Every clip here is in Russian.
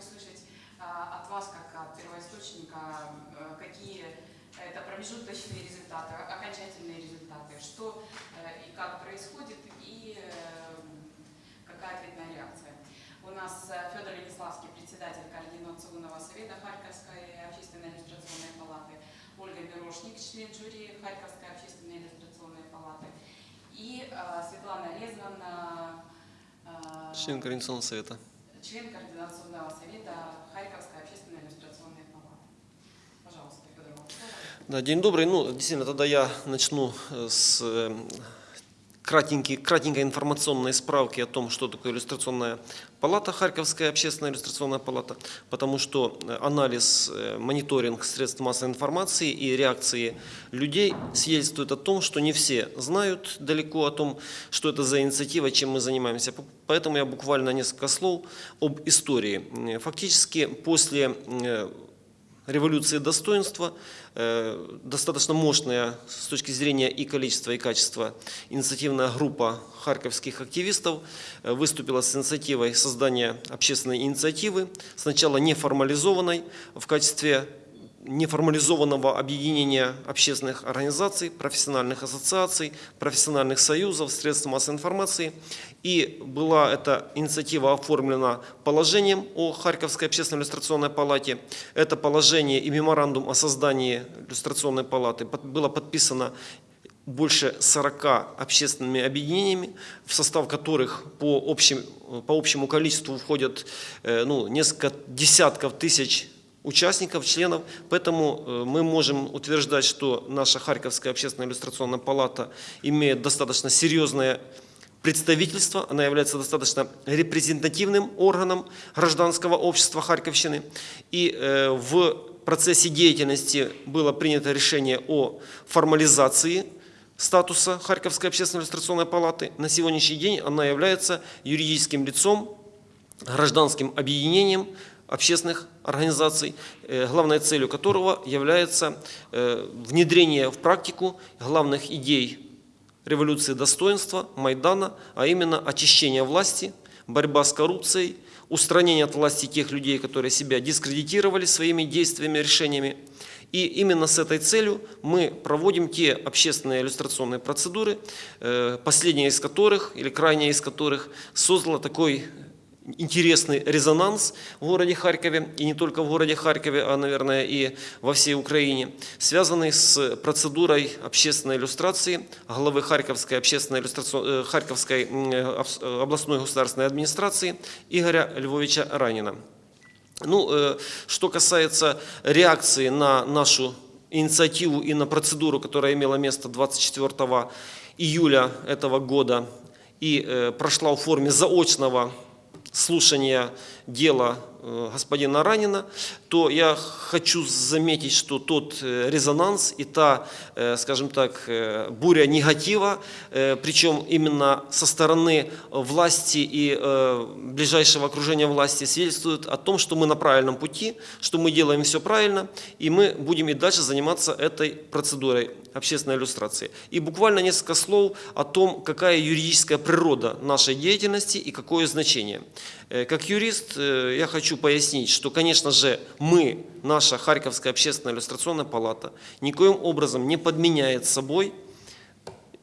услышать а, от вас, как от первоисточника, э, какие это промежуточные результаты, окончательные результаты, что э, и как происходит, и э, какая ответная реакция. У нас э, Федор Лениславский, председатель Координационного совета Харьковской общественной иллюстрационной палаты, Ольга Мирошник, член жюри Харьковской общественной иллюстрационной палаты, и э, Светлана Резван, э, Член Координационного совета. Член Координационного совета Харьковской общественной иллюстрационной палаты. Пожалуйста, Федор. Да, день добрый. Ну, действительно, тогда я начну с э, кратенький, кратенькой информационной справки о том, что такое иллюстрационная палата, Харьковская общественная иллюстрационная палата, потому что э, анализ, э, мониторинг средств массовой информации и реакции людей свидетельствует о том, что не все знают далеко о том, что это за инициатива, чем мы занимаемся. Поэтому я буквально несколько слов об истории. Э, Фактически после революции достоинства, достаточно мощная с точки зрения и количества, и качества инициативная группа харьковских активистов э, выступила с инициативой создания общественной инициативы, сначала неформализованной в качестве неформализованного объединения общественных организаций, профессиональных ассоциаций, профессиональных союзов, средств массовой информации. И была эта инициатива оформлена положением о Харьковской общественной иллюстрационной палате. Это положение и меморандум о создании иллюстрационной палаты было подписано больше 40 общественными объединениями, в состав которых по, общим, по общему количеству входят э, ну, несколько десятков тысяч участников, членов. Поэтому э, мы можем утверждать, что наша Харьковская общественная иллюстрационная палата имеет достаточно серьезное представительство, она является достаточно репрезентативным органом гражданского общества Харьковщины. И э, в процессе деятельности было принято решение о формализации статуса Харьковской общественной иллюстрационной палаты. На сегодняшний день она является юридическим лицом, гражданским объединением общественных организаций, э, главной целью которого является э, внедрение в практику главных идей революции достоинства, Майдана, а именно очищение власти, борьба с коррупцией, устранение от власти тех людей, которые себя дискредитировали своими действиями, решениями. И именно с этой целью мы проводим те общественные иллюстрационные процедуры, э, последняя из которых, или крайняя из которых, создала такой интересный резонанс в городе Харькове, и не только в городе Харькове, а, наверное, и во всей Украине, связанный с процедурой общественной иллюстрации главы Харьковской, общественной иллюстрацион- э, Харьковской э, э, областной государственной администрации Игоря Львовича Ранина. Ну, что касается реакции на нашу инициативу и на процедуру, которая имела место 24 июля этого года и прошла в форме заочного слушания дела э, господина Ранина, то я хочу заметить, что тот э, резонанс и та, э, скажем так, буря негатива, причем именно со стороны власти и ближайшего окружения власти, свидетельствует о том, что мы на правильном пути, что мы делаем все правильно, и мы будем и дальше заниматься этой процедурой общественной иллюстрации. И буквально несколько слов о том, какая юридическая природа нашей деятельности и какое значение. Э, Как юрист э, я хочу пояснить, что, конечно же, мы, наша Харьковская общественная иллюстрационная палата, никоим образом не подменяет собой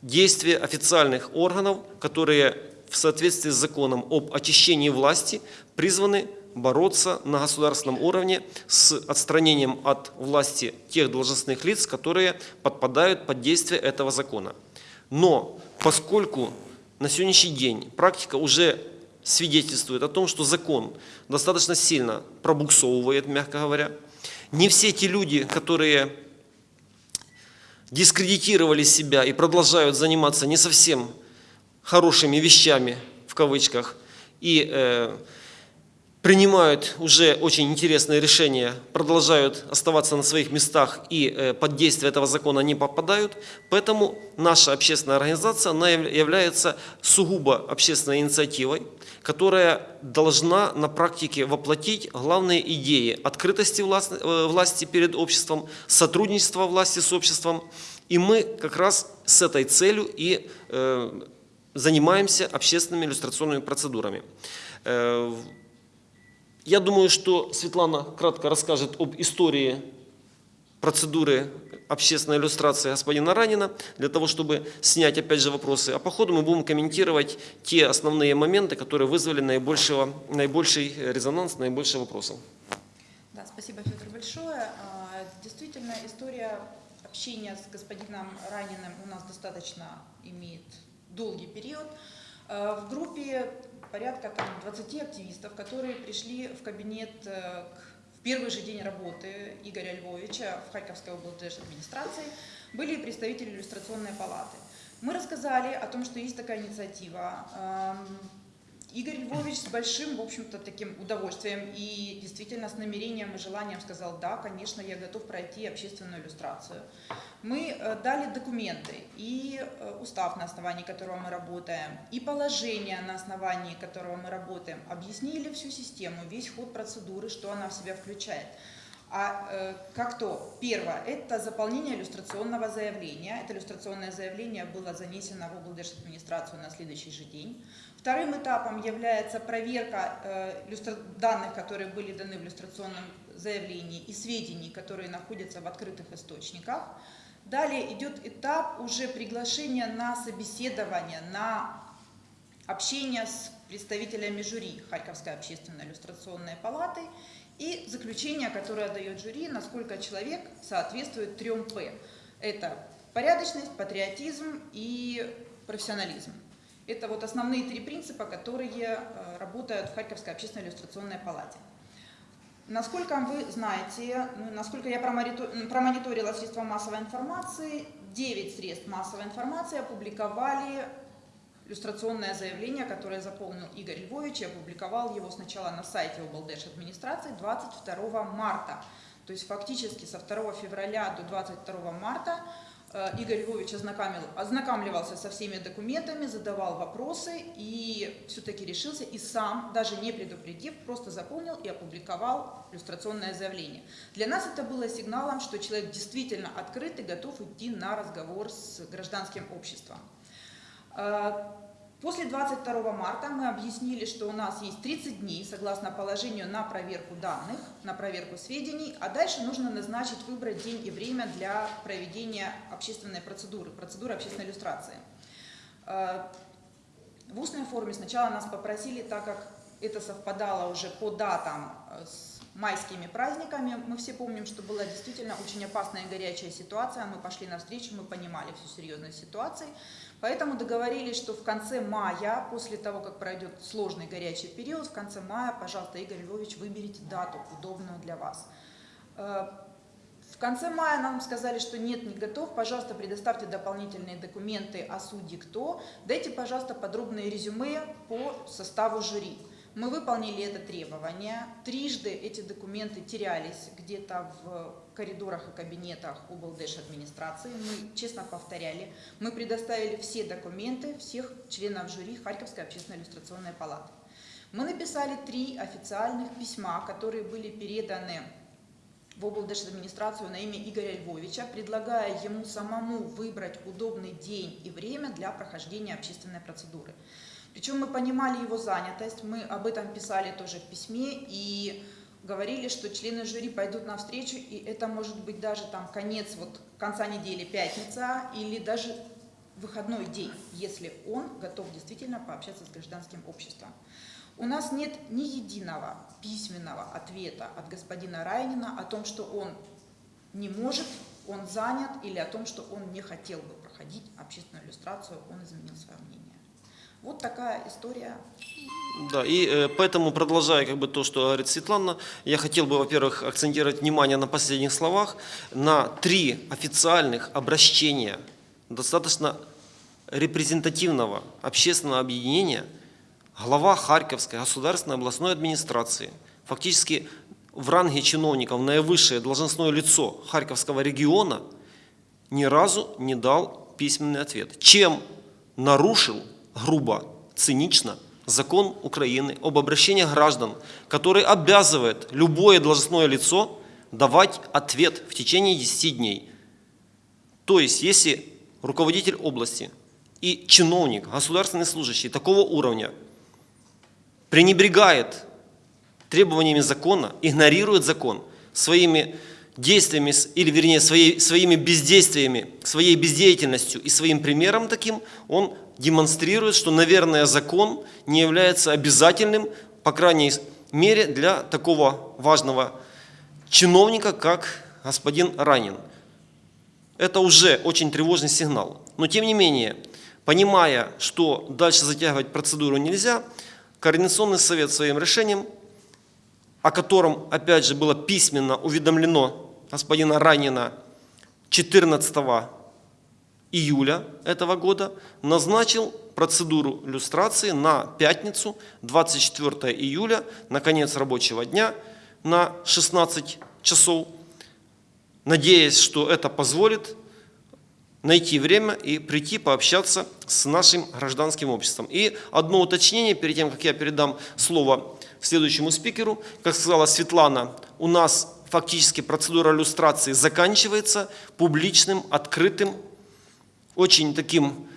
действия официальных органов, которые в соответствии с законом об очищении власти призваны бороться на государственном уровне с отстранением от власти тех должностных лиц, которые подпадают под действие этого закона. Но поскольку на сегодняшний день практика уже свидетельствует о том, что закон достаточно сильно пробуксовывает, мягко говоря, не все те люди, которые дискредитировали себя и продолжают заниматься не совсем хорошими вещами, в кавычках, и э, принимают уже очень интересные решения, продолжают оставаться на своих местах и э, под действие этого закона не попадают. Поэтому наша общественная организация она яв- является сугубо общественной инициативой, которая должна на практике воплотить главные идеи открытости власти, э, власти перед обществом, сотрудничества власти с обществом. И мы как раз с этой целью и э, занимаемся общественными иллюстрационными процедурами. Я думаю, что Светлана кратко расскажет об истории процедуры общественной иллюстрации господина Ранина, для того, чтобы снять опять же вопросы. А по ходу мы будем комментировать те основные моменты, которые вызвали наибольшего, наибольший резонанс, наибольший вопросов. Да, спасибо, Федор, большое. А, Действительно, история общения с господином Раниным у нас достаточно имеет долгий период. А, В группе порядка там, 20 активистов, которые пришли в кабинет э, в первый же день работы Игоря Львовича в Харьковской области администрации, были представители иллюстрационной палаты. Мы рассказали о том, что есть такая инициатива. Игорь Львович с большим, в общем-то, таким удовольствием и действительно с намерением и желанием сказал, да, конечно, я готов пройти общественную иллюстрацию. Мы э, дали документы и э, устав, на основании которого мы работаем, и положение, на основании которого мы работаем, объяснили всю систему, весь ход процедуры, что она в себя включает. А э, как то? Первое – это заполнение иллюстрационного заявления. Это иллюстрационное заявление было занесено в администрацию на следующий же день. Вторым этапом является проверка э, данных, которые были даны в иллюстрационном заявлении, и сведений, которые находятся в открытых источниках. Далее идет этап уже приглашения на собеседование, на общение с представителями жюри Харьковской общественной иллюстрационной палаты и заключение, которое дает жюри, насколько человек соответствует трем П. Это порядочность, патриотизм и профессионализм. Это вот основные три принципа, которые э, работают в Харьковской общественной иллюстрационной палате. Насколько вы знаете, ну, насколько я промонитор- промониторила средства массовой информации, 9 средств массовой информации опубликовали иллюстрационное заявление, которое заполнил Игорь Львович и опубликовал его сначала на сайте облдеш администрации 22 марта. То есть фактически со 2 февраля до 22 марта э, Игорь Львович ознакомил, ознакомливался со всеми документами, задавал вопросы и все-таки решился и сам, даже не предупредив, просто заполнил и опубликовал иллюстрационное заявление. Для нас это было сигналом, что человек действительно открыт и готов идти на разговор с гражданским обществом. Э, После 22 марта мы объяснили, что у нас есть 30 дней, согласно положению, на проверку данных, на проверку сведений, а дальше нужно назначить, выбрать день и время для проведения общественной процедуры, процедуры общественной иллюстрации. Э, В устной форме сначала нас попросили, так как это совпадало уже по датам э, с майскими праздниками, мы все помним, что была действительно очень опасная и горячая ситуация, мы пошли навстречу, мы понимали всю серьезность ситуации, поэтому договорились, что в конце мая, после того, как пройдет сложный горячий период, в конце мая, пожалуйста, Игорь Львович, выберите дату, удобную для вас. Э, в конце мая нам сказали, что нет, не готов, пожалуйста, предоставьте дополнительные документы о суде кто, дайте, пожалуйста, подробные резюме по составу жюри. Мы выполнили это требование. Трижды эти документы терялись где-то в коридорах и кабинетах облдеш администрации. Мы честно повторяли. Мы предоставили все документы всех членов жюри Харьковской общественной иллюстрационной палаты. Мы написали три официальных письма, которые были переданы в администрацию на имя Игоря Львовича, предлагая ему самому выбрать удобный день и время для прохождения общественной процедуры. Причем мы понимали его занятость, мы об этом писали тоже в письме и говорили, что члены жюри пойдут навстречу, и это может быть даже там конец, вот конца недели, пятница, или даже выходной день, если он готов действительно пообщаться с гражданским обществом. У нас нет ни единого письменного ответа от господина Райнина о том, что он не может, он занят, или о том, что он не хотел бы проходить общественную иллюстрацию, он изменил свое мнение. Вот такая история. Да, и э, поэтому, продолжая как бы то, что говорит Светлана, я хотел бы, во-первых, акцентировать внимание на последних словах, на три официальных обращения достаточно репрезентативного общественного объединения глава Харьковской государственной областной администрации, фактически в ранге чиновников наивысшее должностное лицо Харьковского региона, ни разу не дал письменный ответ. Чем нарушил грубо, цинично закон Украины об обращении граждан, который обязывает любое должностное лицо давать ответ в течение 10 дней. То есть, если руководитель области и чиновник, государственный служащий такого уровня пренебрегает требованиями закона, игнорирует закон своими действиями, или вернее своей, своими бездействиями, своей бездеятельностью и своим примером таким, он демонстрирует, что, наверное, закон не является обязательным, по крайней мере, для такого важного чиновника, как господин Ранин. Это уже очень тревожный сигнал. Но тем не менее, понимая, что дальше затягивать процедуру нельзя, Координационный совет своим решением, о котором, опять же, было письменно уведомлено господина Ранина 14 июля этого года, назначил процедуру люстрации на пятницу, 24 июля, на конец рабочего дня, на 16 часов, надеясь, что это позволит найти время и прийти пообщаться с нашим гражданским обществом. И одно уточнение, перед тем, как я передам слово следующему спикеру. Как сказала Светлана, у нас фактически процедура иллюстрации заканчивается публичным, открытым, очень таким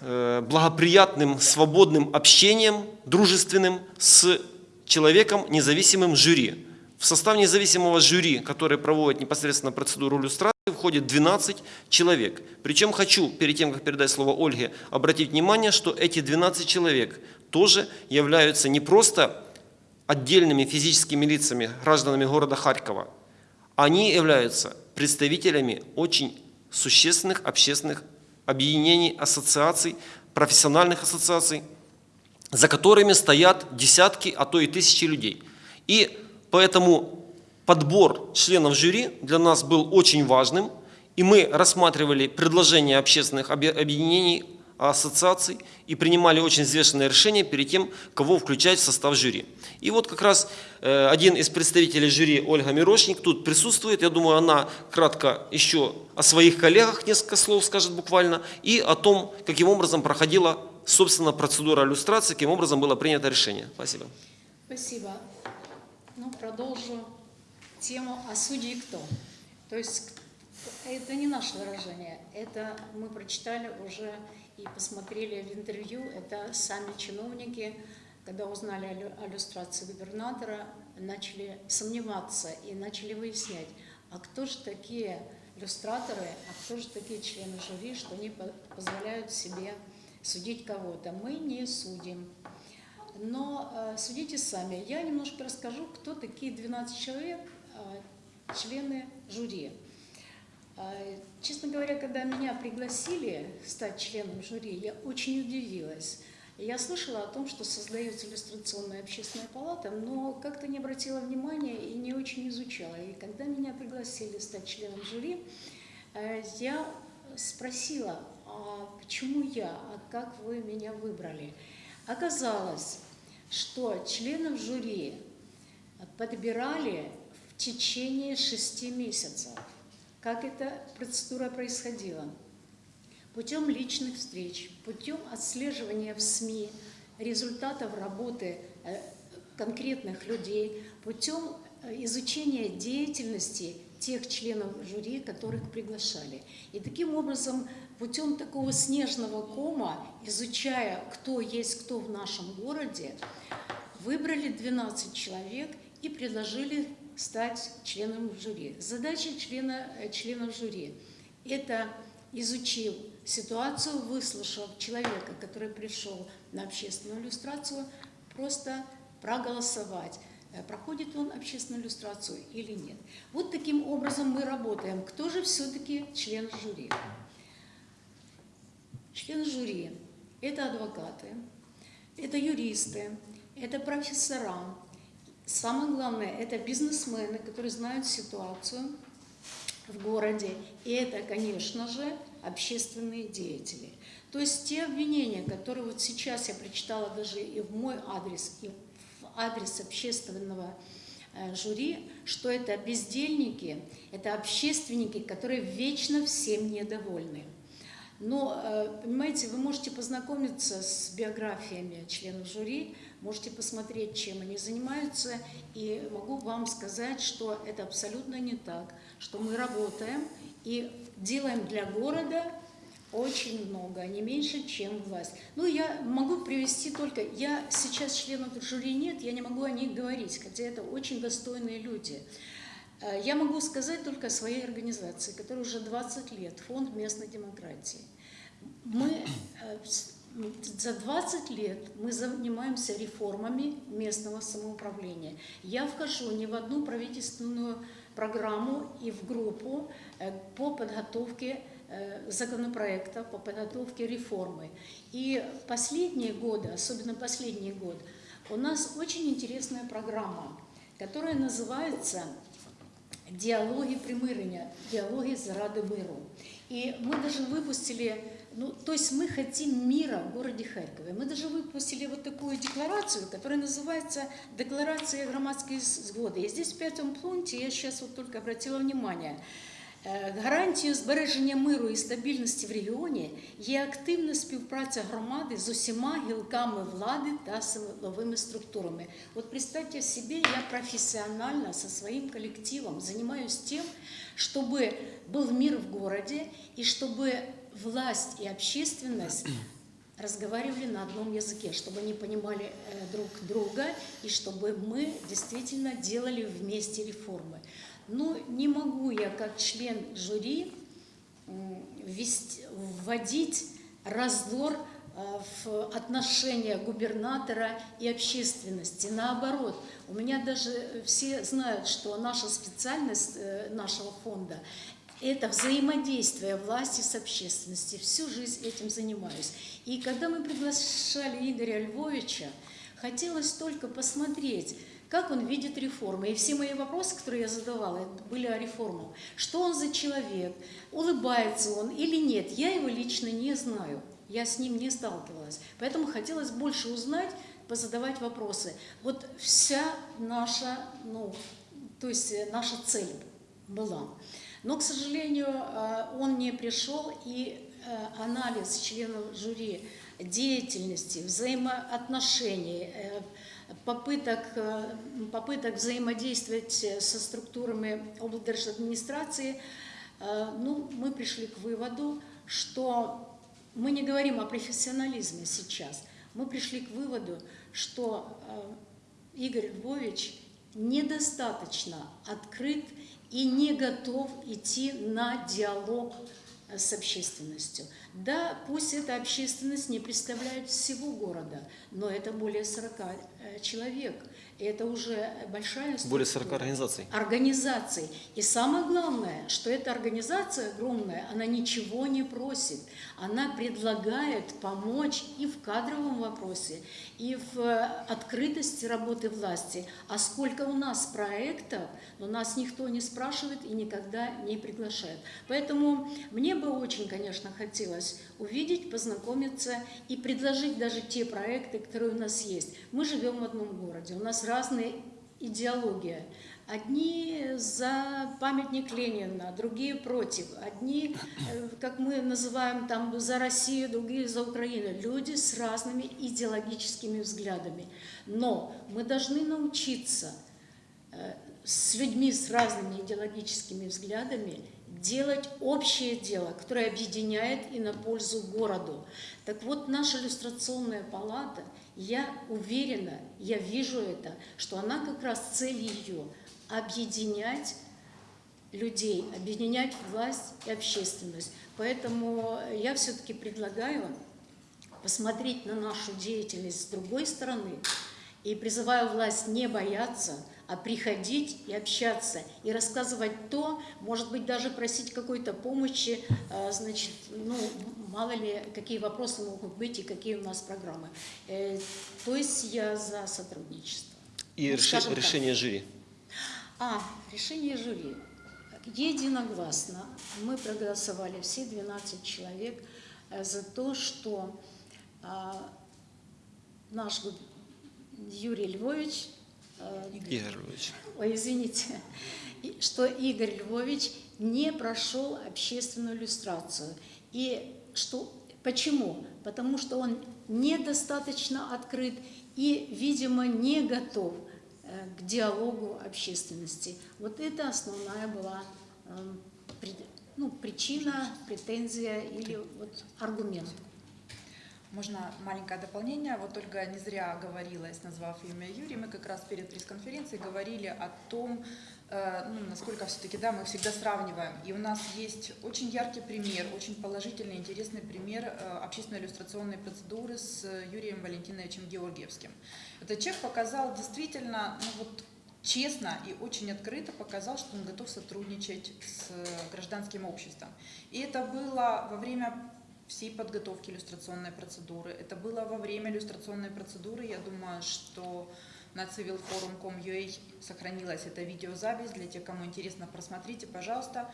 э, благоприятным, свободным общением, дружественным с человеком, независимым жюри. В состав независимого жюри, который проводит непосредственно процедуру иллюстрации, входит 12 человек. Причем хочу, перед тем, как передать слово Ольге, обратить внимание, что эти 12 человек тоже являются не просто отдельными физическими лицами, гражданами города Харькова. Они являются представителями очень существенных общественных объединений, ассоциаций, профессиональных ассоциаций, за которыми стоят десятки, а то и тысячи людей. И поэтому подбор членов жюри для нас был очень важным, и мы рассматривали предложения общественных объ- объединений, ассоциаций и принимали очень взвешенное решение перед тем, кого включать в состав жюри. И вот как раз э, один из представителей жюри, Ольга Мирошник, тут присутствует. Я думаю, она кратко еще о своих коллегах несколько слов скажет буквально и о том, каким образом проходила, собственно, процедура иллюстрации, каким образом было принято решение. Спасибо. Спасибо. Ну, продолжу тему «А судьи кто?». То есть это не наше выражение, это мы прочитали уже и посмотрели в интервью, это сами чиновники, когда узнали о лю- о иллюстрации губернатора, начали сомневаться и начали выяснять, а кто же такие иллюстраторы, а кто же такие члены жюри, что они по- позволяют себе судить кого-то. Мы не судим. Но э, судите сами. Я немножко расскажу, кто такие 12 человек, э, члены жюри. Э, честно говоря, когда меня пригласили стать членом жюри, я очень удивилась. Я слышала о том, что создается иллюстрационная общественная палата, но как-то не обратила внимания и не очень изучала. И когда меня пригласили стать членом жюри, э, я спросила, а почему я, а как вы меня выбрали? Оказалось, что членов жюри подбирали в течение шести месяцев. Как эта процедура происходила? Путем личных встреч, путем отслеживания в СМИ результатов работы э, конкретных людей, путем э, изучения деятельности тех членов жюри, которых приглашали. И таким образом, путем такого снежного кома, изучая, кто есть кто в нашем городе, выбрали 12 человек и предложили стать членом жюри. Задача члена, э, членов жюри – это, изучив ситуацию, выслушав человека, который пришел на общественную иллюстрацию, просто проголосовать, э, проходит он общественную иллюстрацию или нет. Вот таким образом мы работаем. Кто же все-таки член жюри? Члены жюри – это адвокаты, это юристы, это профессора. Самое главное – это бизнесмены, которые знают ситуацию в городе. И это, конечно же, общественные деятели. То есть те обвинения, которые вот сейчас я прочитала даже и в мой адрес, и в адрес общественного э, жюри, что это бездельники, это общественники, которые вечно всем недовольны. Но, э, понимаете, вы можете познакомиться с биографиями членов жюри, можете посмотреть, чем они занимаются, и могу вам сказать, что это абсолютно не так, что мы работаем и делаем для города очень много, не меньше, чем власть. Ну, я могу привести только... Я сейчас членов жюри нет, я не могу о них говорить, хотя это очень достойные люди. Э, Я могу сказать только о своей организации, которая уже 20 лет, Фонд местной демократии. Мы э, за 20 лет мы занимаемся реформами местного самоуправления. Я вхожу не в одну правительственную программу и в группу э, по подготовке э, законопроекта, по подготовке реформы. И последние годы, особенно последний год, у нас очень интересная программа, которая называется «Диалоги примирения», «Диалоги заради миру». И мы даже выпустили, ну, то есть мы хотим мира в городе Харькове. Мы даже выпустили вот такую декларацию, которая называется «Декларация громадской згоды». И здесь в пятом пункте, я сейчас вот только обратила внимание, Е, Гарантією збереження миру і стабільності в регіоні є активна співпраця громади з усіма гілками влади та силовими структурами. Вот представьте себе, я профессионально со своим коллективом занимаюсь тем, чтобы был мир в городе и чтобы власть и общественность разговаривали на одном языке, чтобы они понимали э, друг друга и чтобы мы действительно делали вместе реформы. Но не могу я как член жюри вводить раздор э, в отношения губернатора и общественности. Наоборот, у меня даже все знают, что наша специальность э, нашего фонда – это взаимодействие власти с общественностью. Всю жизнь этим занимаюсь. И когда мы приглашали Игоря Львовича, хотелось только посмотреть, как он видит реформы. И все мои вопросы, которые я задавала, были о реформах. Что он за человек, улыбается он или нет, я его лично не знаю. Я с ним не сталкивалась. Поэтому хотелось больше узнать, позадавать вопросы. Вот вся наша, ну, то есть э, наша цель была. Но, к сожалению, э, он не пришел, и э, анализ членов жюри деятельности, взаимоотношений, э, попыток, попыток взаимодействовать со структурами облдержадминистрации, э, ну, мы пришли к выводу, что мы не говорим о профессионализме сейчас. Мы пришли к выводу, что Игорь Львович недостаточно открыт и не готов идти на диалог э, с общественностью. Да, пусть эта общественность не представляет всего города, но это более 40 э, человек. И это уже большая Более 40 структура организаций. организаций. И самое главное, что эта организация огромная, она ничего не просит. Она предлагает помочь и в кадровом вопросе, и в э, открытости работы власти. А сколько у нас проектов, но нас никто не спрашивает и никогда не приглашает. Поэтому мне бы очень, конечно, хотелось увидеть, познакомиться и предложить даже те проекты, которые у нас есть. Мы живем в одном городе, у нас разные идеология. Одни за памятник Ленина, другие против. Одни, э, как мы называем, там за Россию, другие за Украину. Люди с разными идеологическими взглядами. Но мы должны научиться э, с людьми с разными идеологическими взглядами делать общее дело, которое объединяет и на пользу городу. Так вот, наша иллюстрационная палата, я уверена, я вижу это, что она как раз цель ее объединять людей, объединять власть и общественность. Поэтому я все-таки предлагаю посмотреть на нашу деятельность с другой стороны и призываю власть не бояться, а приходить и общаться, и рассказывать то, может быть, даже просить какой-то помощи, э, значит, ну, мало ли, какие вопросы могут быть и какие у нас программы. Э, То есть я за сотрудничество. И Ну, реши- скажем так. решение жюри. А, решение жюри. Единогласно мы проголосовали, все 12 человек, э, за то, что а, наш Юрий Львович, Игорь Львович. ой, извините, что Игорь Львович не прошел общественную иллюстрацию. И что, почему? Потому что он недостаточно открыт и, видимо, не готов э, к диалогу общественности. Вот это основная была э, ну, причина, претензия или вот аргумент. Можно маленькое дополнение. Вот Ольга не зря оговорилась, назвав имя Юрий. Мы как раз перед пресс-конференцией говорили о том, э, ну, насколько все-таки да, мы всегда сравниваем. И у нас есть очень яркий пример, очень положительный, интересный пример э, общественно-иллюстрационной процедуры с Юрием Валентиновичем Георгиевским. Этот человек показал действительно, ну вот честно и очень открыто показал, что он готов сотрудничать с гражданским обществом. И это было во время всей подготовки иллюстрационной процедуры. Это было во время иллюстрационной процедуры. Я думаю, что на civilforum.com.ua сохранилась эта видеозапись. Для тех, кому интересно, просмотрите, пожалуйста.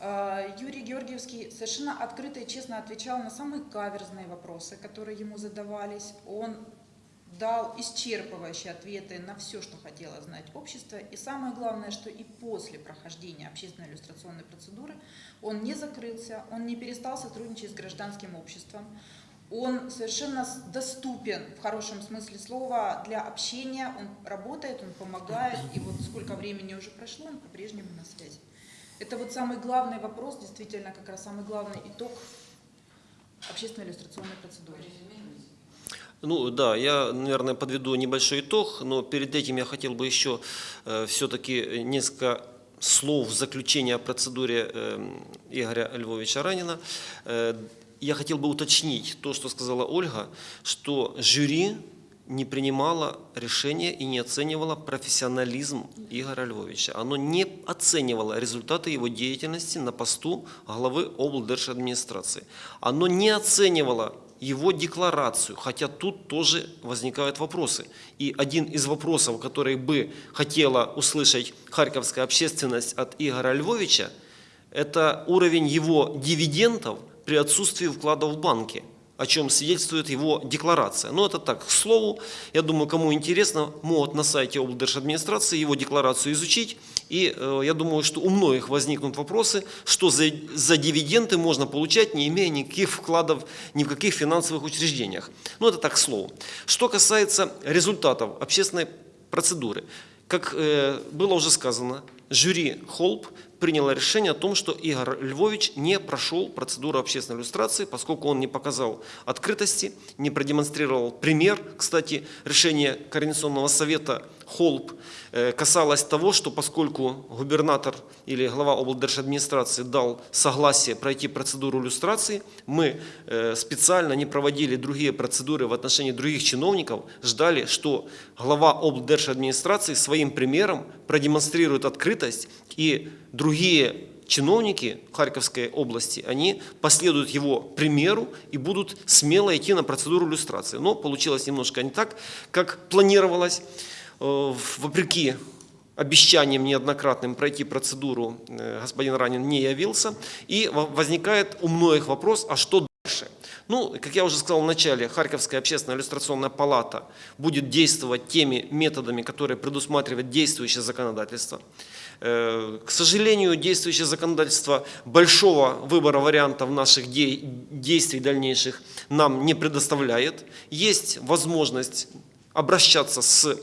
Э, Юрий Георгиевский совершенно открыто и честно отвечал на самые каверзные вопросы, которые ему задавались. Он дал исчерпывающие ответы на все, что хотело знать общество. И самое главное, что и после прохождения общественной иллюстрационной процедуры он не закрылся, он не перестал сотрудничать с гражданским обществом. Он совершенно доступен в хорошем смысле слова для общения, он работает, он помогает, и вот сколько времени уже прошло, он по-прежнему на связи. Это вот самый главный вопрос, действительно, как раз самый главный итог общественной иллюстрационной процедуры. Ну да, я, наверное, подведу небольшой итог, но перед этим я хотел бы еще э, все-таки несколько слов в заключение о процедуре э, Игоря Львовича Ранина. Э, я хотел бы уточнить то, что сказала Ольга, что жюри не принимало решения и не оценивало профессионализм Игоря Львовича. Оно не оценивало результаты его деятельности на посту главы облдержадминистрации. Оно не оценивало его декларацию, хотя тут тоже возникают вопросы. И один из вопросов, который бы хотела услышать харьковская общественность от Игоря Львовича, это уровень его дивидендов при отсутствии вкладов в банке о чем свидетельствует его декларация. Но это так, к слову, я думаю, кому интересно, могут на сайте облдержадминистрации его декларацию изучить. И э, я думаю, что у многих возникнут вопросы, что за, за дивиденды можно получать, не имея никаких вкладов ни в каких финансовых учреждениях. Ну это так, к слову. Что касается результатов общественной процедуры. Как э, было уже сказано, жюри Холп приняло решение о том, что Игорь Львович не прошел процедуру общественной иллюстрации, поскольку он не показал открытости, не продемонстрировал пример. Кстати, решение Координационного совета Холп э, касалось того, что поскольку губернатор или глава облдержадминистрации дал согласие пройти процедуру иллюстрации, мы э, специально не проводили другие процедуры в отношении других чиновников, ждали, что глава облдержадминистрации своим примером продемонстрирует открытость и другие чиновники Харьковской области, они последуют его примеру и будут смело идти на процедуру иллюстрации. Но получилось немножко не так, как планировалось. Э, вопреки обещаниям неоднократным пройти процедуру э, господин Ранин не явился. И возникает у многих вопрос, а что дальше? Ну, как я уже сказал в начале, Харьковская общественная иллюстрационная палата будет действовать теми методами, которые предусматривает действующее законодательство. Э, к сожалению, действующее законодательство большого выбора вариантов наших действий дальнейших нам не предоставляет. Есть возможность обращаться с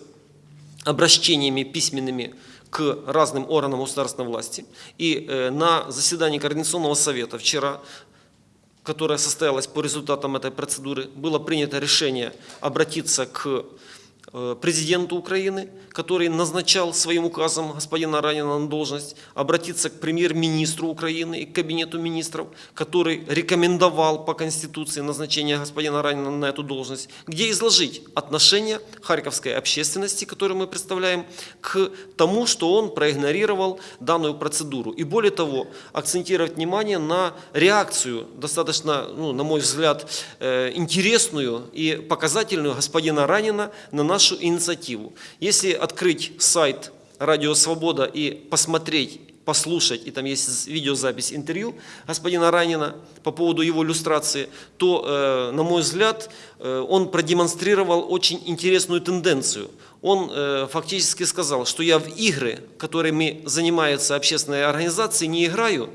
обращениями письменными к разным органам государственной власти. И э, на заседании Координационного совета вчера которое состоялось по результатам этой процедуры, было принято решение обратиться к президенту Украины, который назначал своим указом господина Ранина на должность, обратиться к премьер-министру Украины и к кабинету министров, который рекомендовал по Конституции назначение господина Ранина на эту должность, где изложить отношение харьковской общественности, которую мы представляем, к тому, что он проигнорировал данную процедуру. И более того, акцентировать внимание на реакцию, достаточно, ну, на мой взгляд, э, интересную и показательную господина Ранина на наш нашу инициативу. Если открыть сайт «Радио Свобода» и посмотреть, послушать, и там есть видеозапись интервью господина Ранина по поводу его иллюстрации, то, э, на мой взгляд, э, он продемонстрировал очень интересную тенденцию. Он э, фактически сказал, что я в игры, которыми занимаются общественные организации, не играю,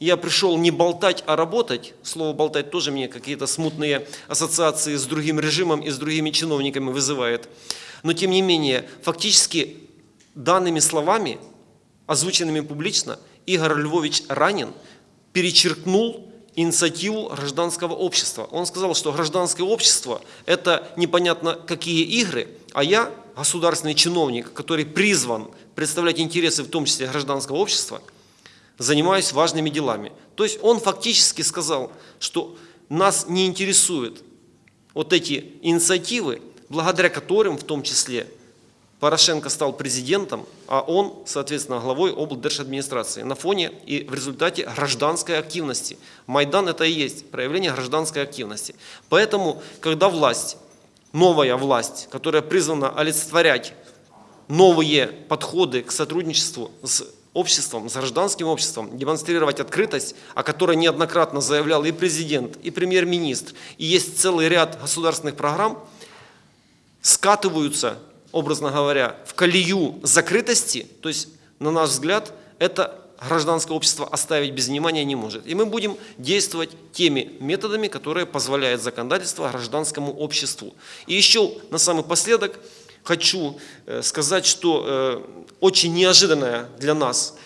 я пришел не болтать, а работать. Слово болтать тоже мне какие-то смутные ассоциации с другим режимом и с другими чиновниками вызывает. Но тем не менее, фактически данными словами, озвученными публично, Игорь Львович Ранин перечеркнул инициативу гражданского общества. Он сказал, что гражданское общество – это непонятно какие игры, а я, государственный чиновник, который призван представлять интересы, в том числе гражданского общества, занимаюсь важными делами. То есть он фактически сказал, что нас не интересуют вот эти инициативы, благодаря которым в том числе Порошенко стал президентом, а он, соответственно, главой облдержадминистрации на фоне и в результате гражданской активности. Майдан это и есть проявление гражданской активности. Поэтому, когда власть, новая власть, которая призвана олицетворять новые подходы к сотрудничеству с обществом, с гражданским обществом, демонстрировать открытость, о которой неоднократно заявлял и президент, и премьер-министр, и есть целый ряд государственных программ, скатываются образно говоря, в колею закрытости, то есть, на наш взгляд, это гражданское общество оставить без внимания не может. И мы будем действовать теми методами, которые позволяют законодательство гражданскому обществу. И еще на самый последок хочу э, сказать, что э, очень неожиданная для нас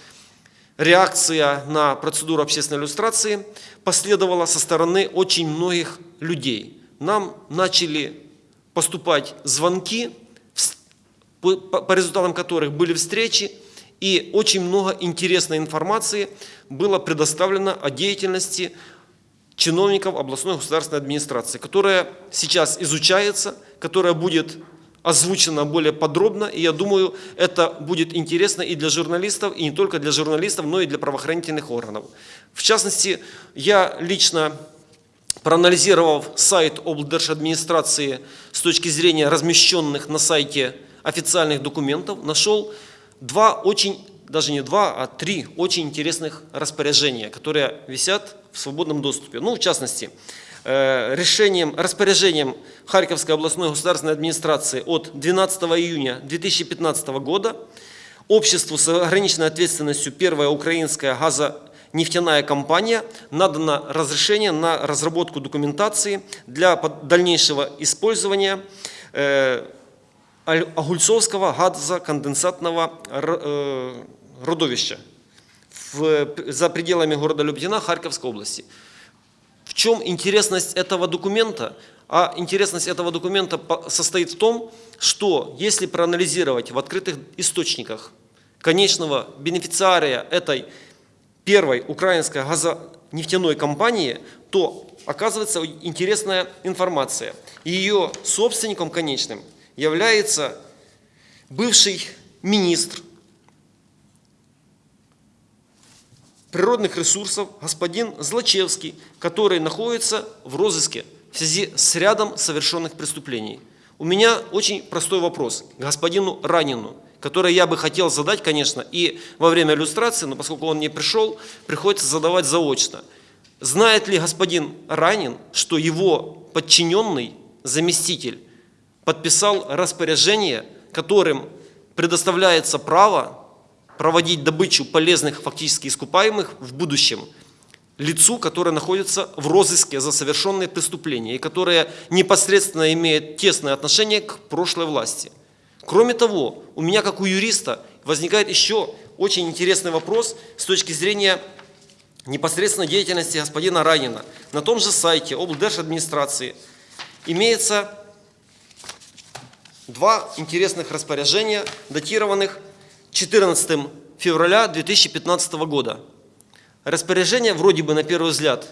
реакция на процедуру общественной иллюстрации последовала со стороны очень многих людей. Нам начали поступать звонки по, по результатам которых были встречи, и очень много интересной информации было предоставлено о деятельности чиновников областной государственной администрации, которая сейчас изучается, которая будет озвучена более подробно, и я думаю, это будет интересно и для журналистов, и не только для журналистов, но и для правоохранительных органов. В частности, я лично, проанализировав сайт облдержадминистрации с точки зрения размещенных на сайте официальных документов нашел два очень, даже не два, а три очень интересных распоряжения, которые висят в свободном доступе. Ну, в частности, решением, распоряжением Харьковской областной государственной администрации от 12 июня 2015 года обществу с ограниченной ответственностью «Первая украинская газонефтяная компания» надано разрешение на разработку документации для дальнейшего использования э, Огульцовского газоконденсатного э, родовища в, за пределами города Люблина Харьковской области. В чем интересность этого документа? А интересность этого документа состоит в том, что если проанализировать в открытых источниках конечного бенефициария этой первой украинской газонефтяной компании, то оказывается интересная информация. Ее собственником конечным является бывший министр природных ресурсов господин Злачевский, который находится в розыске в связи с рядом совершенных преступлений. У меня очень простой вопрос к господину Ранину, который я бы хотел задать, конечно, и во время иллюстрации, но поскольку он не пришел, приходится задавать заочно. Знает ли господин Ранин, что его подчиненный заместитель подписал распоряжение, которым предоставляется право проводить добычу полезных фактически искупаемых в будущем лицу, которое находится в розыске за совершенные преступления и которое непосредственно имеет тесное отношение к прошлой власти. Кроме того, у меня как у юриста возникает еще очень интересный вопрос с точки зрения непосредственно деятельности господина Ранина. На том же сайте облдержадминистрации имеется два интересных распоряжения, датированных 14 февраля 2015 года. Распоряжения вроде бы на первый взгляд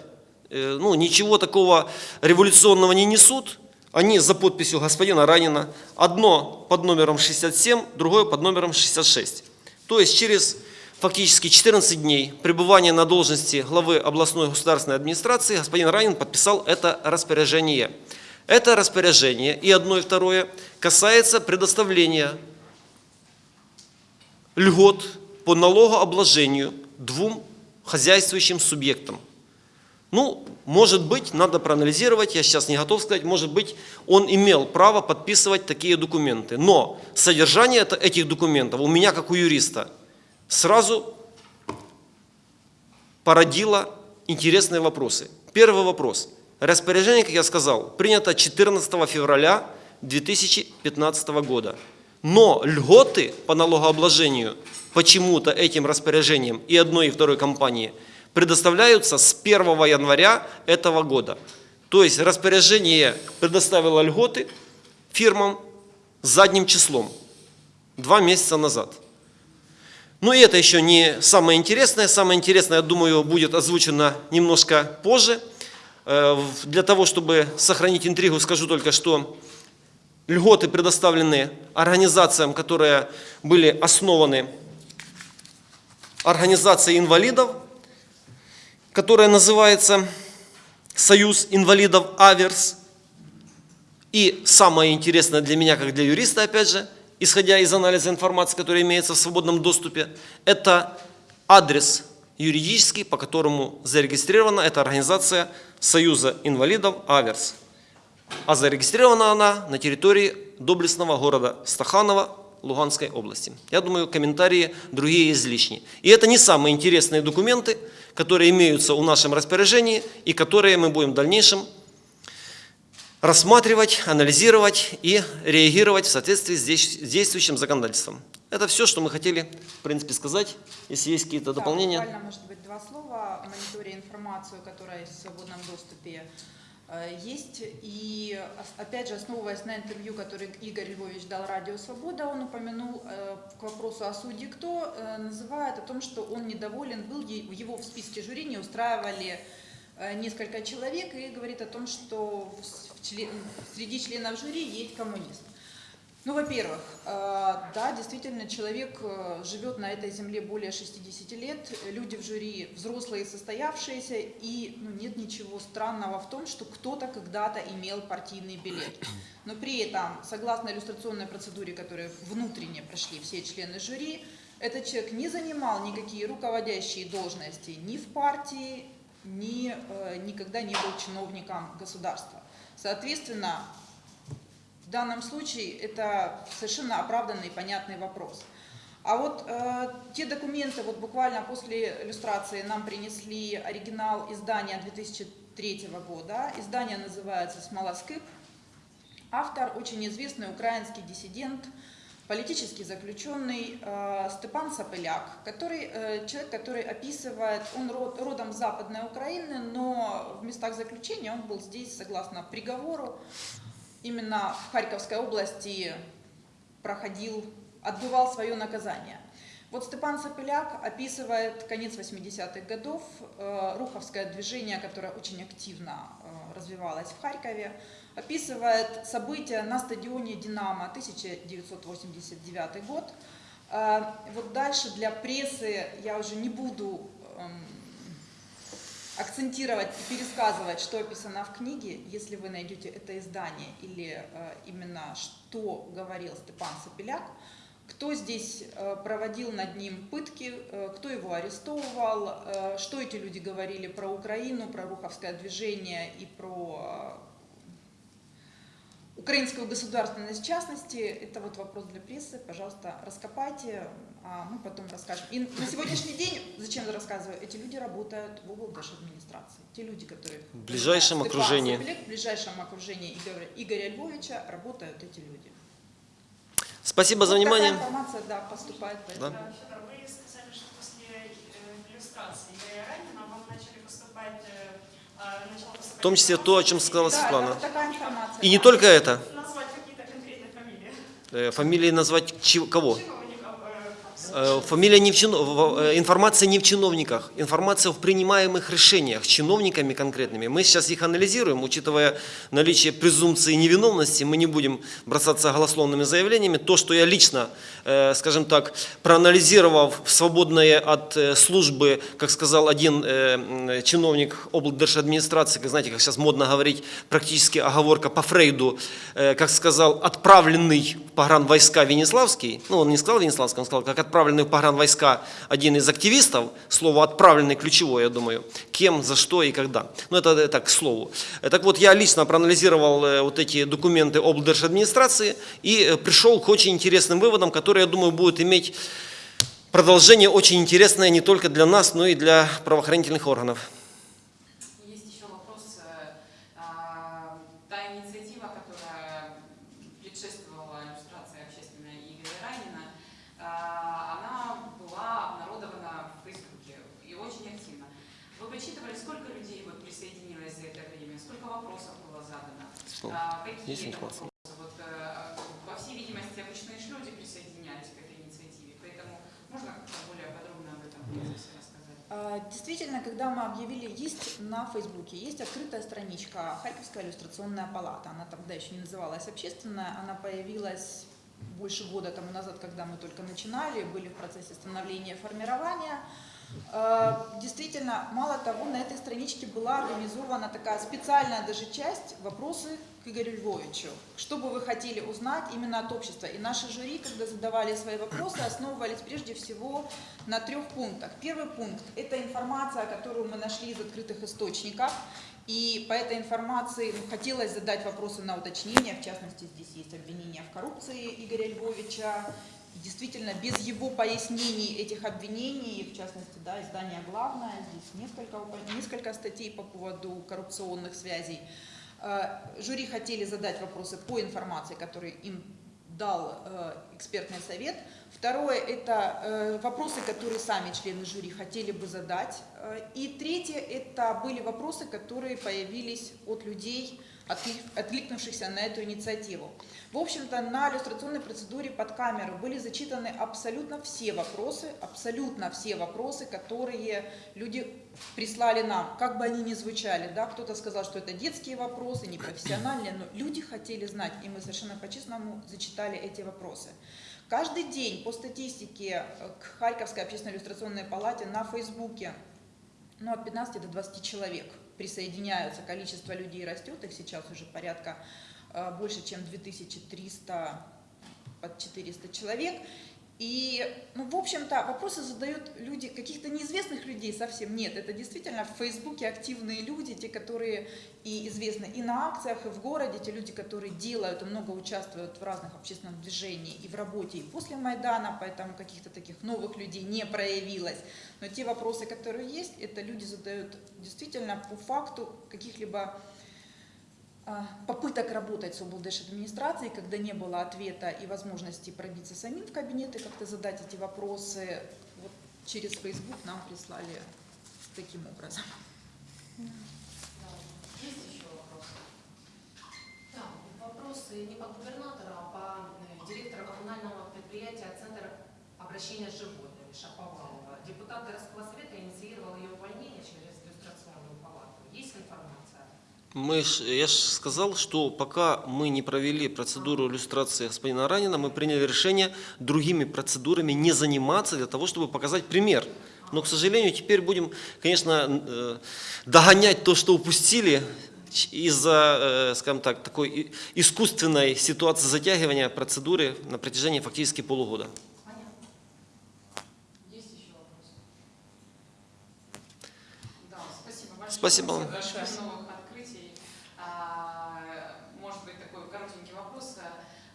э, ну, ничего такого революционного не несут. Они за подписью господина Ранина. Одно под номером 67, другое под номером 66. То есть через фактически 14 дней пребывания на должности главы областной государственной администрации господин Ранин подписал это распоряжение. Это распоряжение и одно и второе касается предоставления льгот по налогообложению двум хозяйствующим субъектам. Ну, может быть, надо проанализировать, я сейчас не готов сказать, может быть, он имел право подписывать такие документы. Но содержание этих документов у меня, как у юриста, сразу породило интересные вопросы. Первый вопрос – Распоряжение, как я сказал, принято 14 февраля 2015 года. Но льготы по налогообложению почему-то этим распоряжением и одной и второй компании предоставляются с 1 января этого года. То есть распоряжение предоставило льготы фирмам задним числом, два месяца назад. Но и это еще не самое интересное. Самое интересное, я думаю, будет озвучено немножко позже. Э, Для того, чтобы сохранить интригу, скажу только, что льготы предоставлены организациям, которые были основаны организацией инвалидов, которая называется Союз инвалидов Аверс. И самое интересное для меня, как для юриста, опять же, исходя из анализа информации, которая имеется в свободном доступе, это адрес юридический, по которому зарегистрирована эта организация Союза инвалидов Аверс. А зарегистрирована она на территории доблестного города Стаханова Луганской области. Я думаю, комментарии другие излишни. И это не самые интересные документы, которые имеются в нашем распоряжении и которые мы будем в дальнейшем рассматривать, анализировать и реагировать в соответствии с действ- с действующим законодательством. Это все, что мы хотели, в принципе, сказать. Если есть какие-то Да, дополнения. буквально, может быть, два слова о мониторе информацию, которая есть в свободном доступе есть. И опять же, основываясь на интервью, которое Игорь Львович дал Радио Свобода, он упомянул э, к вопросу о суде кто, э, называет о том, что он недоволен был, его в списке жюри не устраивали э, несколько человек и говорит о том, что среди членов жюри есть коммунист. Ну, во-первых, э, да, действительно, человек э, живет на этой земле более 60 лет, люди в жюри взрослые, состоявшиеся, и ну, нет ничего странного в том, что кто-то когда-то имел партийный билет. Но при этом, согласно иллюстрационной процедуре, которую внутренне прошли все члены жюри, этот человек не занимал никакие руководящие должности ни в партии, ни, э, никогда не был чиновником государства. Соответственно, в данном случае это совершенно оправданный и понятный вопрос. А вот э, те документы, вот буквально после иллюстрации нам принесли оригинал издания 2003 года. Издание называется «Смолоскип». Автор очень известный украинский диссидент, политический заключенный э, Степан Сапеляк, который, э, человек, который описывает, он род- родом Западной Украины, но в местах заключения он был здесь, согласно приговору, именно в Харьковской области проходил, отбывал свое наказание. Вот Степан Сапеляк описывает конец 80-х годов, э, руховское движение, которое очень активно э, развивалось в Харькове, описывает события на стадионе «Динамо» 1989 год. Э, Вот дальше для прессы я уже не буду эм, акцентировать и пересказывать, что описано в книге, если вы найдете это издание или э, именно что говорил Степан Сапеляк, кто здесь э, проводил над ним пытки, э, кто его арестовывал, э, что эти люди говорили про Украину, про Руховское движение и про украинскую государственность в частности. Это вот вопрос для прессы. Пожалуйста, раскопайте, а мы потом расскажем. И на сегодняшний день, зачем я рассказываю, эти люди работают в администрации. Те люди, которые... В ближайшем окружении. В ближайшем окружении Игоря, Игоря Львовича работают эти люди. Спасибо за Вот внимание. Такая информация, да, поступает. Да. Федор, вы сказали, что после иллюстрации Игоря Ранина вам начали поступать, начала поступать В том числе то, о чем сказала Да, Светлана. И не только это. Назвать фамилии Э, Фамилии назвать чи- кого? чиновников. Э, Фамилия не в чино- в- э, информация не в чиновниках, информация в принимаемых решениях чиновниками конкретными. Мы сейчас их анализируем, учитывая наличие презумпции невиновности, мы не будем бросаться голословными заявлениями. То, что я лично, э, скажем так, проанализировав свободное от службы, как сказал один чиновник облдержадминистрации, как знаете, как сейчас модно говорить, практически оговорка по Фрейду, как сказал, отправленный в погранвойска Венеславский, ну он не сказал Венеславский, он сказал, как отправленный в погранвойска один из активистов, слово «отправленный» ключевое, я думаю, кем, за что и когда. Ну это так, к слову. Так вот, я лично проанализировал э, вот эти документы облдержадминистрации и э, пришел к очень интересным выводам, которые, я думаю, будут иметь продолжение очень интересное не только для нас, но и для правоохранительных органов. Есть еще вопрос. э, а, Та инициатива, которая предшествовала иллюстрации общественной Игоря Ранина, а, она была обнародована в Фейсбуке и очень активно. Ну, Это информация? вопросы? Вот, э, по всей видимости, обычные ж люди присоединялись к этой инициативе, поэтому можно более подробно об этом рассказать? А, Действительно, когда мы объявили, есть на Фейсбуке, есть открытая страничка Харьковская иллюстрационная палата. Она тогда еще не называлась общественная, она появилась больше года тому назад, когда мы только начинали, были в процессе становления и формирования. А, Действительно, мало того, на этой страничке была организована такая специальная даже часть «Вопросы к Игорю Львовичу». Что бы вы хотели узнать именно от общества? И наши жюри, когда задавали свои вопросы, основывались прежде всего на трех пунктах. Первый пункт – это информация, которую мы нашли из открытых источников. И по этой информации ну, хотелось задать вопросы на уточнение. В частности, здесь есть обвинения в коррупции Игоря Львовича. Действительно, без его пояснений этих обвинений, в частности, да, издание «Главное», здесь несколько, несколько статей по поводу коррупционных связей. Э, Жюри хотели задать вопросы по информации, которую им дал э, экспертный совет. Второе – это э, вопросы, которые сами члены жюри хотели бы задать. Э, И третье – это были вопросы, которые появились от людей, отклик- откликнувшихся на эту инициативу. В общем-то, на иллюстрационной процедуре под камеру были зачитаны абсолютно все вопросы, абсолютно все вопросы, которые люди прислали нам, как бы они ни звучали. Да? Кто-то сказал, что это детские вопросы, непрофессиональные, но люди хотели знать, и мы совершенно по-честному зачитали эти вопросы. Каждый день по статистике э, к Харьковской общественной иллюстрационной палате на Фейсбуке ну, от 15 до 20 человек присоединяются, количество людей растет, их сейчас уже порядка э, больше, чем 2300, под 400 человек. И, ну, в общем-то, вопросы задают люди, каких-то неизвестных людей совсем нет. Это действительно в Фейсбуке активные люди, те, которые и известны и на акциях, и в городе, те люди, которые делают и много участвуют в разных общественных движениях и в работе, и после Майдана, поэтому каких-то таких новых людей не проявилось. Но те вопросы, которые есть, это люди задают действительно по факту каких-либо попыток работать с облдыш администрацией, когда не было ответа и возможности пробиться самим в кабинет и как-то задать эти вопросы, вот через Facebook нам прислали таким образом. Есть еще вопросы? Да, вопросы не по губернатору, а по э, директору коммунального предприятия «Центр обращения с животными» Шаповалова. Депутат городского совета инициировал ее увольнение через иллюстрационную палату. Есть информация? Мы я же сказал, что пока мы не провели процедуру иллюстрации господина Ранина, мы приняли решение другими процедурами не заниматься для того, чтобы показать пример. Но, к сожалению, теперь будем, конечно, э, догонять то, что упустили из-за, э, скажем так, такой искусственной ситуации затягивания процедуры на протяжении фактически полугода. Понятно. Есть еще вопросы? Да, спасибо большое. Спасибо вам. Большое. новых открытий. А, Может быть, такой коротенький вопрос.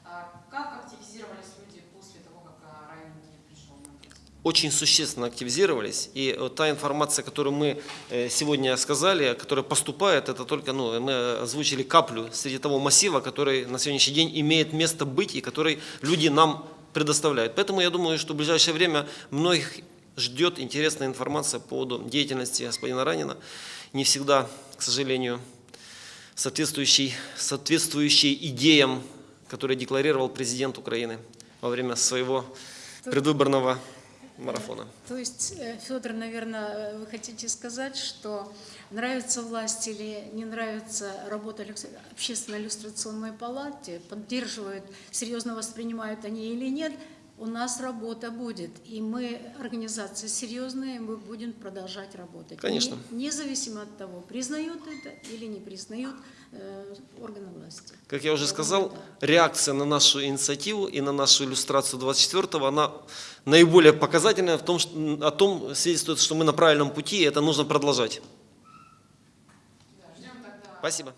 А, Как активизировались люди после того, как а, Райан не пришел на процедуру? Очень существенно активизировались. И та информация, которую мы э, сегодня сказали, которая поступает, это только, ну, мы озвучили каплю среди того массива, который на сегодняшний день имеет место быть и который люди нам предоставляют. Поэтому я думаю, что в ближайшее время многих ждет интересная информация по поводу деятельности господина Ранина. Не всегда, к сожалению, соответствующий, соответствующий идеям, которые декларировал президент Украины во время своего предвыборного марафона. То есть, э, Федор, наверное, вы хотите сказать, что нравится власть или не нравится работа общественной иллюстрационной палаты, поддерживают, серьезно воспринимают они или нет, у нас работа будет. И мы, организация серьезная, мы будем продолжать работать. Конечно. Не- независимо от того, признают это или не признают э, органы власти. Как я уже сказал, реакция на нашу инициативу и на нашу иллюстрацию 24-го, она наиболее показательная в том, что, о том свидетельствует, что мы на правильном пути, и это нужно продолжать. Да, ждем тогда. Спасибо.